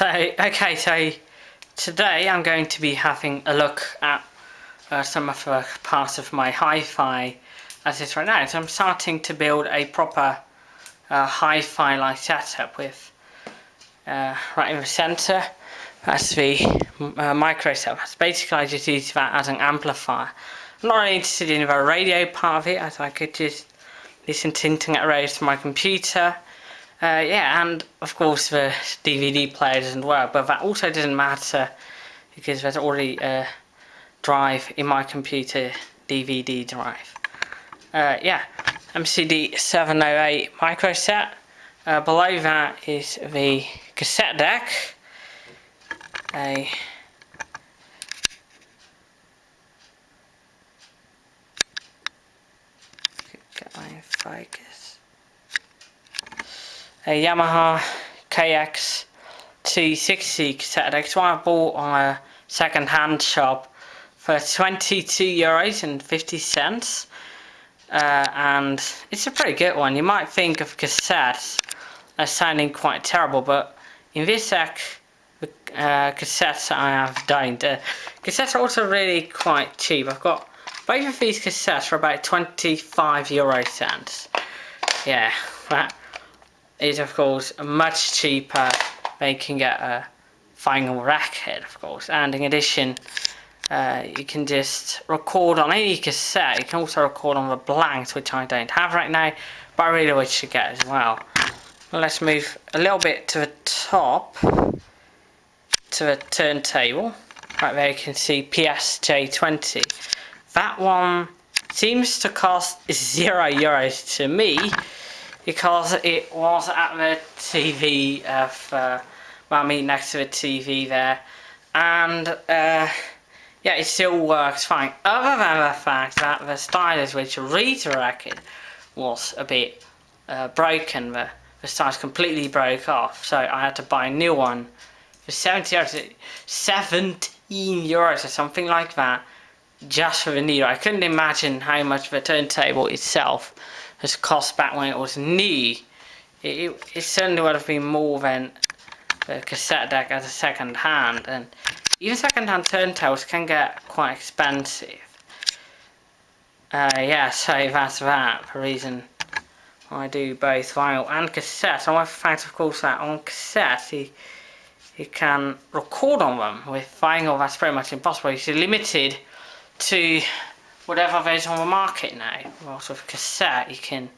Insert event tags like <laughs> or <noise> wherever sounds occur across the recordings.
So, okay, so today I'm going to be having a look at uh, some of the parts of my hi-fi as it's right now. So I'm starting to build a proper uh, hi-fi like setup with uh, right in the centre that's the uh, micro setup. That's basically I just use that as an amplifier. I'm not really interested in the radio part of it as I could just listen to internet radio to my computer uh, yeah, and of course the DVD player doesn't work, but that also doesn't matter because there's already a drive in my computer, DVD drive. Uh, yeah, MCD 708 micro set. Uh, below that is the cassette deck. A get my focus a Yamaha KX 260 cassette deck. one I bought on a second-hand shop for 22 euros and 50 cents. Uh, and it's a pretty good one. You might think of cassettes as sounding quite terrible, but in this deck, uh, cassettes I have don't. Uh, cassettes are also really quite cheap. I've got both of these cassettes for about 25 euro cents. Yeah, that is of course much cheaper you can get a vinyl record of course. And in addition uh, you can just record on any cassette. You can also record on the blanks which I don't have right now but I really wish to get as well. Let's move a little bit to the top to the turntable. Right there you can see PSJ20 that one seems to cost zero euros to me because it was at the TV of, uh, well I mean next to the TV there. And uh, yeah it still works fine. Other than the fact that the stylus which redirected was a bit uh, broken the, the stylus completely broke off. So I had to buy a new one for 70 euros 17 euros or something like that just for the needle I couldn't imagine how much the turntable itself has cost back when it was new. It, it, it certainly would have been more than the cassette deck as a second hand and even second hand turntables can get quite expensive. Uh, yeah, so that's that, the reason I do both vinyl and cassette. And one fact of course that on cassette you, you can record on them. With vinyl that's pretty much impossible. You're limited to whatever there's on the market now. Also with cassette you can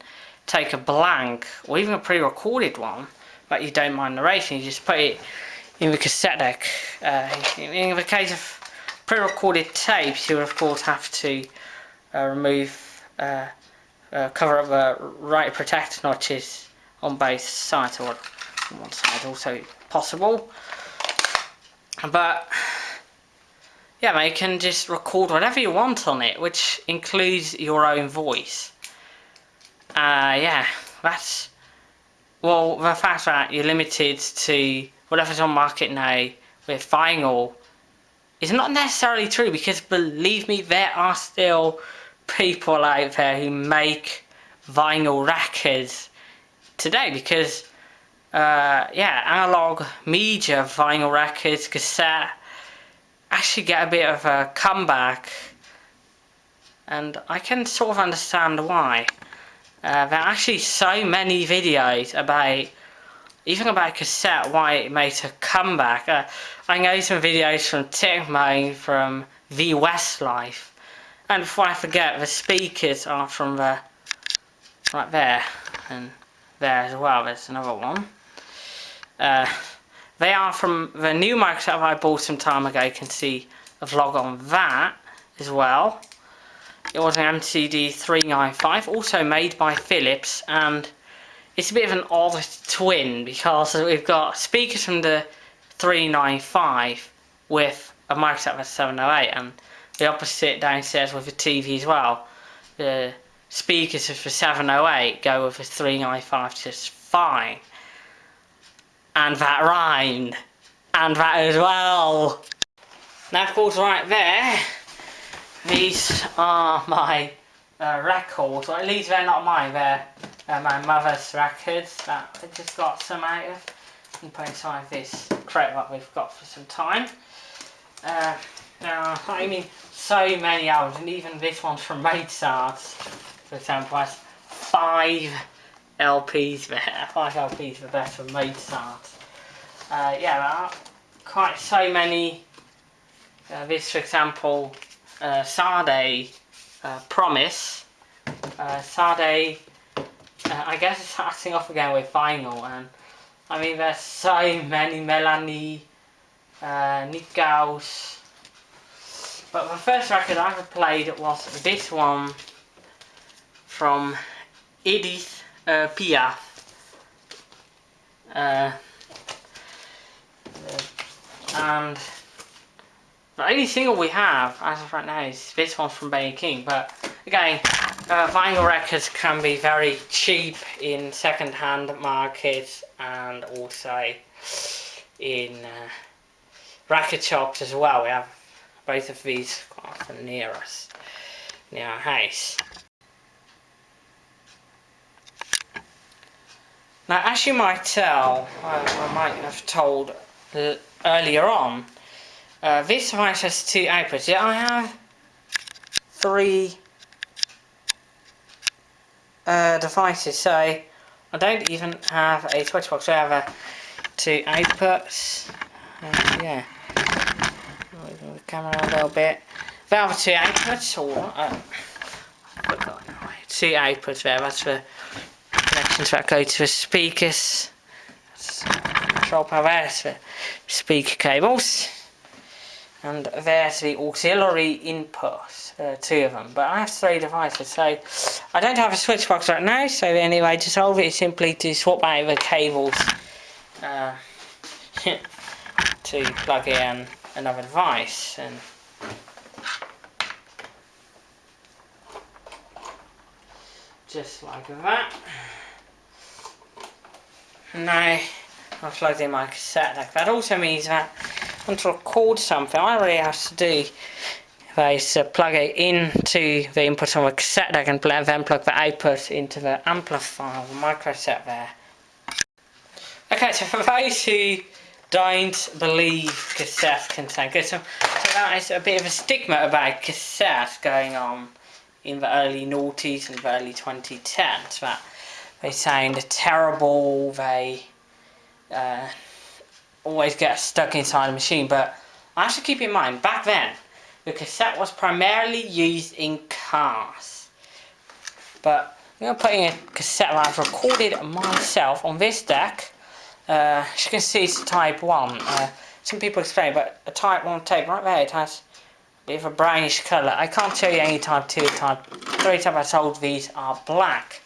take a blank or even a pre-recorded one but you don't mind narrating, you just put it in the cassette deck. Uh, in the case of pre-recorded tapes you would of course have to uh, remove, uh, uh cover up the right protect notches on both sides or on one side also possible. But yeah, you can just record whatever you want on it, which includes your own voice. Uh, yeah, that's, well, the fact that you're limited to whatever's on market now with vinyl is not necessarily true because believe me, there are still people out there who make vinyl records today because, uh, yeah, analog media, vinyl records, cassette, actually get a bit of a comeback and I can sort of understand why. Uh, there are actually so many videos about even about cassette why it made a comeback. Uh, I know some videos from Techmoan from the Westlife and before I forget the speakers are from the right there and there as well there's another one. Uh, they are from the new micro set I bought some time ago. You can see a vlog on that as well. It was an MCD 395, also made by Philips, and it's a bit of an odd twin because we've got speakers from the 395 with a micro set 708, and the opposite downstairs with a TV as well. The speakers of the 708 go with the 395 just fine and that rhymed, and that as well. Now of course right there, these are my uh, records, or at least they're not mine, they're uh, my mother's records that I just got some out of. and put inside this crate that we've got for some time. Uh, now, I mean, so many albums, and even this one from Mozart's, for example, has five LPs there, five LPs for best from Mozart. Uh, yeah, there are quite so many. Uh, this, for example, uh, Sade uh, Promise. Uh, Sade, uh, I guess starting off again with vinyl, and I mean, there's so many Melanie, uh, Nick Gauss. But the first record I ever played was this one from Edith uh, Piaf. Uh, and the only single we have as of right now is this one from Benny King. But again, uh, vinyl records can be very cheap in second-hand markets and also in uh, record shops as well. We have both of these quite often near us, near our house. Now, as you might tell, I, I might have told uh, earlier on, uh, this device has two outputs. Yeah, I have three uh, devices, so I don't even have a switch box. I have two outputs. Yeah, move the camera a little bit. They have two outputs, or uh, two outputs there. That's the connections that go to the speakers. Control power there's the speaker cables. And there's the auxiliary inputs, uh, two of them. But I have three devices, so I don't have a switch box right now, so the only way to solve it is simply to swap out the cables uh, <laughs> to plug in another device. And just like that. Now, I've plugged in my cassette deck. That also means that I want to record something, I really have to do is uh, plug it into the input on the cassette deck and then plug the output into the amplifier, the micro set there. Okay, so for those who don't believe cassettes sound good, so, so that is a bit of a stigma about cassettes going on in the early noughties and the early 2010s, that they sound terrible, they uh, always get stuck inside a machine, but I have to keep in mind, back then, the cassette was primarily used in cars. But I'm going to put in a cassette that I've recorded myself on this deck. Uh, as you can see, it's type 1. Uh, some people explain, but a type 1 tape, right there, it has a bit of a brownish colour. I can't show you any type 2 type 3 type I told these are black.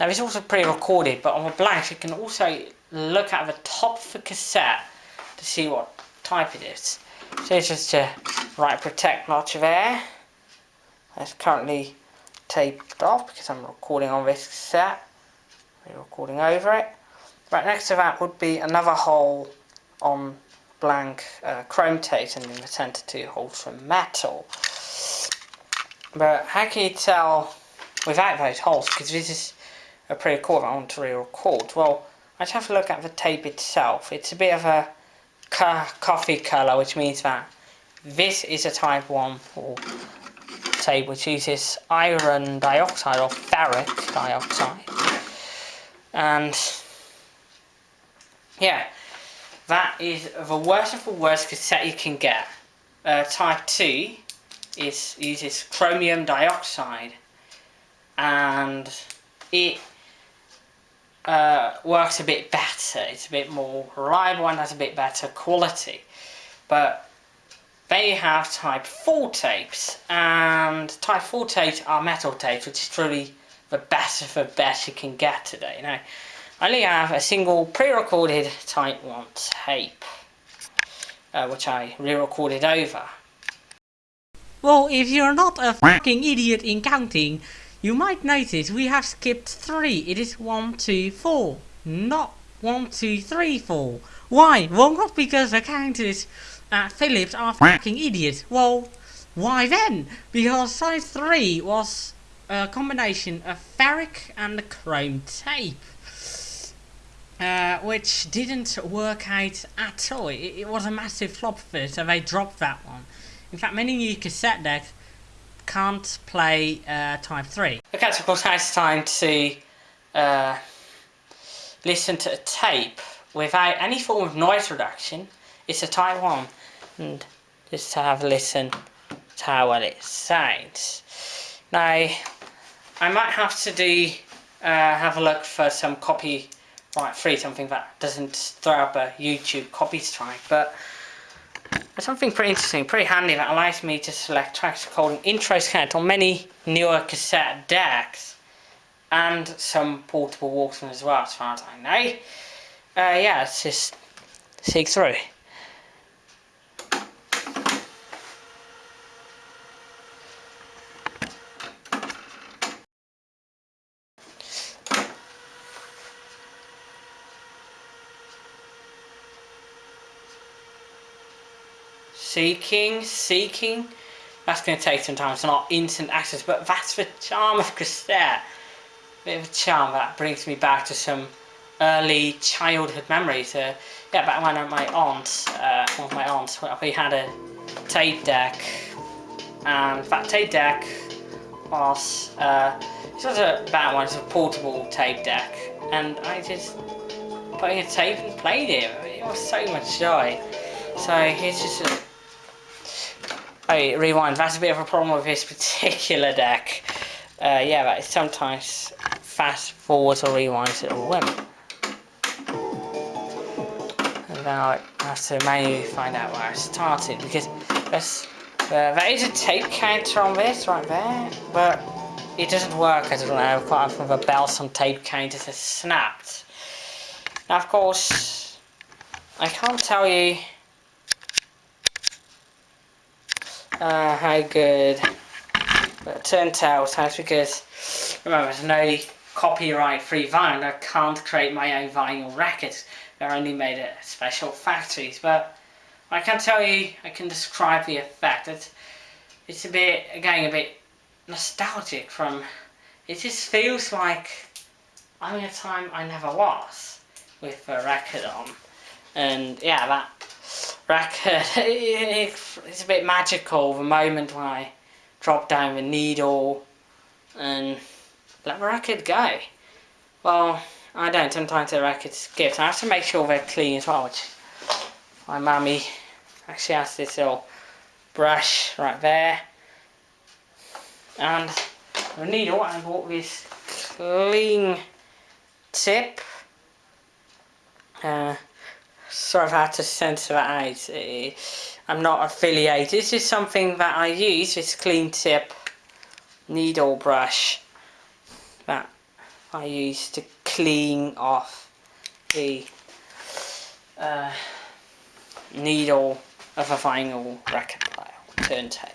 Now it's also pre-recorded, but on the blanks you can also look at the top of the cassette to see what type it is. So it's just a right protect notch there. It's currently taped off because I'm recording on this cassette. I'm recording over it. Right next to that would be another hole on blank uh, chrome tape and in the centre two holes for metal. But how can you tell without those holes? Because this is a to re-record. Well, Let's have a look at the tape itself. It's a bit of a coffee colour, which means that this is a type 1 tape which uses iron dioxide or ferric dioxide. And yeah, that is the worst of the worst cassette you can get. Uh, type 2 is uses chromium dioxide and it uh, works a bit better. It's a bit more reliable and has a bit better quality. But they have type 4 tapes and type 4 tapes are metal tapes which is truly the best of the best you can get today. Now, I only have a single pre-recorded type 1 tape uh, which I re-recorded over. Well, if you're not a fucking idiot in counting, you might notice we have skipped 3. It is one, two, four, not one, two, three, four. Why? Well, not because the counters at Philips are fucking idiots. Well, why then? Because size 3 was a combination of ferric and chrome tape. uh, which didn't work out at all. It, it, was a massive flop for it, so they dropped that one. In fact, many new cassette decks can't play uh, Type 3. Okay, so of course now it's time to uh, listen to a tape without any form of noise reduction. It's a Type 1, and just to have a listen to how well it sounds. Now, I might have to do, uh, have a look for some copy right free, something that doesn't throw up a YouTube copy strike, but there's something pretty interesting, pretty handy that allows me to select tracks called intro count on many newer cassette decks and some portable Walkman as well, as far as I know. Uh, yeah, let's just seek through. Seeking, seeking. That's going to take some time. It's not instant access, but that's the charm of cassette. Bit of a charm that brings me back to some early childhood memories. Uh, yeah, back when my aunt, uh, one of my aunts, we had a tape deck, and that tape deck was, uh, it was a bad one, it's a portable tape deck, and I just put in a tape and played it. It was so much joy. So here's just a Rewind. That's a bit of a problem with this particular deck. Uh, yeah, but sometimes fast forwards or rewinds it will win. And now I have to manually find out where I started because there's, uh, there is a tape counter on this right there, but it doesn't work. I don't know. Quite often the bells on tape counters has snapped. Now, of course, I can't tell you uh, how good. But it turned out that's because remember there's no copyright free vinyl. I can't create my own vinyl records. They're only made at special factories. But I can tell you, I can describe the effect. It's, it's a bit, again, a bit nostalgic from, it just feels like I'm in a time I never was with a record on. And yeah, that record. <laughs> it's a bit magical, the moment when I drop down the needle and let the record go. Well, I don't, sometimes the record skips. I have to make sure they're clean as well, which my mummy actually has this little brush right there. And the needle, I bought this clean tip. Uh, sort of had to censor that out. I'm not affiliated. This is something that I use, this clean tip needle brush that I use to clean off the uh, needle of a vinyl record player turntable.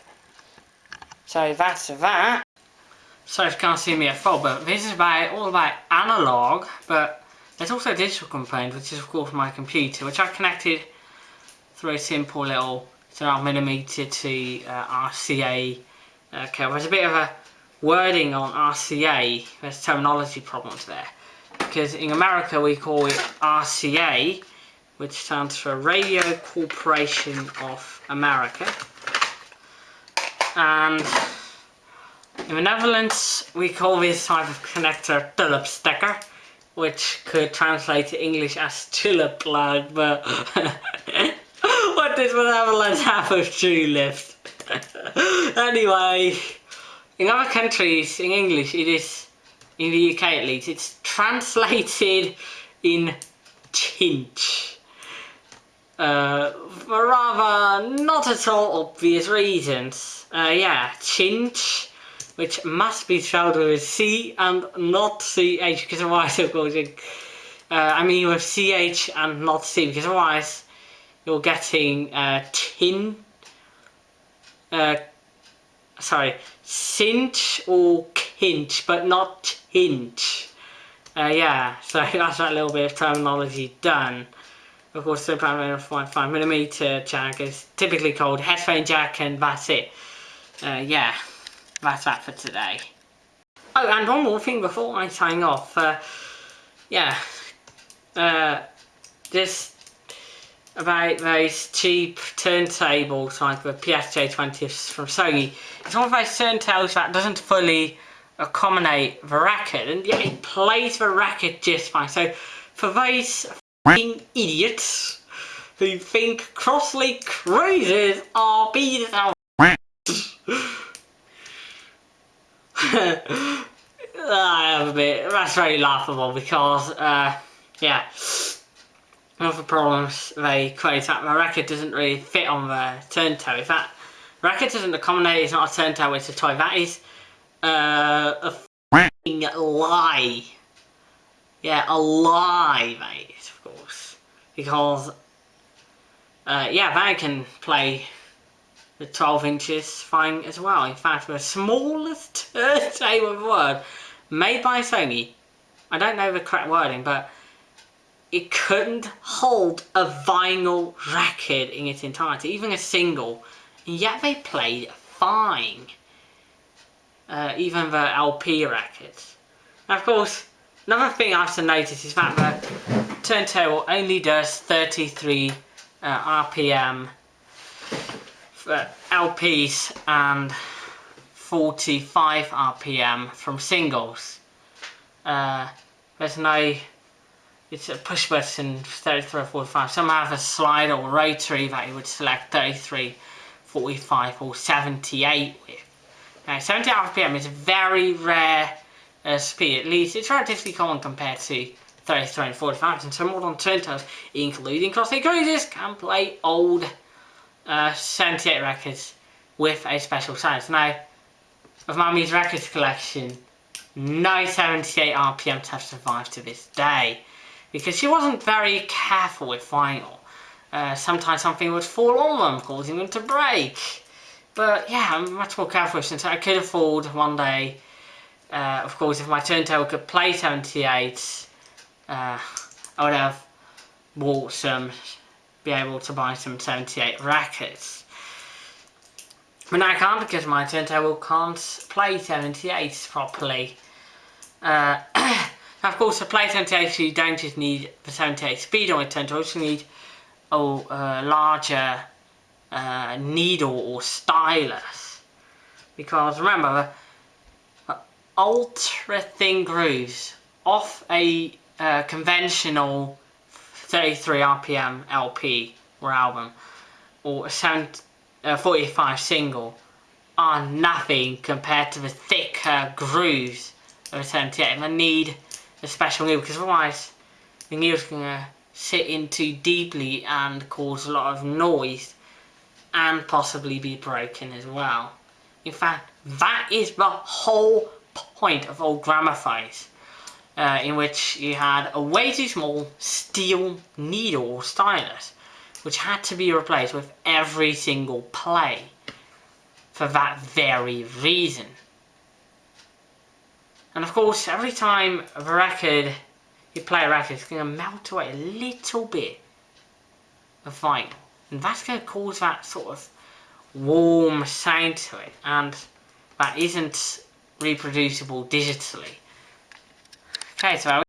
So that's that. So if you can't see me at full, but this is about all about analog, but there's also a digital component, which is of course my computer, which I connected through a simple little 12mm to uh, RCA uh. There's a bit of a wording on RCA, there's terminology problems there. Because in America we call it RCA, which stands for Radio Corporation of America. And in the Netherlands we call this type of connector Phillips stekker which could translate to English as tulip plug, but <laughs> what does Netherlands have of tulips? <laughs> anyway, in other countries, in English, it is, in the UK at least, it's translated in chinch. Uh, for rather not at all obvious reasons. Uh, yeah, chinch which must be spelled with C and not CH because otherwise of course it, uh, I mean with CH and not C because otherwise you're getting uh, tin uh, sorry cinch or kinch but not tinch uh, yeah so <laughs> that's that little bit of terminology done. Of course the 5mm jack is typically called headphone jack and that's it. Uh, yeah that's that for today. Oh, and one more thing before I sign off. Uh, yeah, uh, just about those cheap turntables like the PSJ20s from Sony. It's one of those turntables that doesn't fully accommodate the racket, and yet it plays the racket just fine. So for those idiots who think Crossley Cruisers are beaters I have a bit, that's very laughable because, uh, yeah, the problems they quote that the record doesn't really fit on the turntable. If that record doesn't accommodate, it's not a turntable, it's a toy. That is uh, a lie. Yeah, a lie, of course. Because, uh, yeah, that can play the 12 inches fine as well. In fact, the smallest <laughs> turntable in the world, made by Sony, I don't know the correct wording, but it couldn't hold a vinyl record in its entirety, even a single, and yet they played fine. Uh, even the LP records. Now, of course, another thing I have to notice is that the turntable only does 33 uh, RPM for LPs and 45 RPM from singles. Uh, there's no it's a push button 33 or 45 some have a slider or rotary that you would select 33 45 or 78 with. Now 70 rpm is a very rare uh, speed. At least it's relatively common compared to 33 and 45 and some modern turntables including Crossley Cruisers can play old uh, 78 records with a special size. Now of Mummy's records collection no 78 RPMs have survived to this day because she wasn't very careful with vinyl. Uh, sometimes something would fall on them, causing them to break. But yeah, I'm much more careful since I could afford one day, uh, of course, if my turntable could play 78, uh, I would have bought some, be able to buy some 78 records. But I can't because my turntable can't play 78 properly. Uh, <coughs> of course, to play 78, you don't just need the 78 speed on a turntable, you also need a uh, larger uh, needle or stylus. Because remember, the ultra thin grooves off a uh, conventional 33 RPM LP or album or a 7, uh, 45 single are nothing compared to the thicker grooves of a 78. And I need a special needle because otherwise the needle's going to sit in too deeply and cause a lot of noise and possibly be broken as well. In fact, that is the whole point of old gramophones. Uh, in which you had a way too small steel needle stylus which had to be replaced with every single play for that very reason. And of course, every time a record, you play a record, it's going to melt away a little bit of vinyl. And that's going to cause that sort of warm sound to it. And that isn't reproducible digitally. Okay, so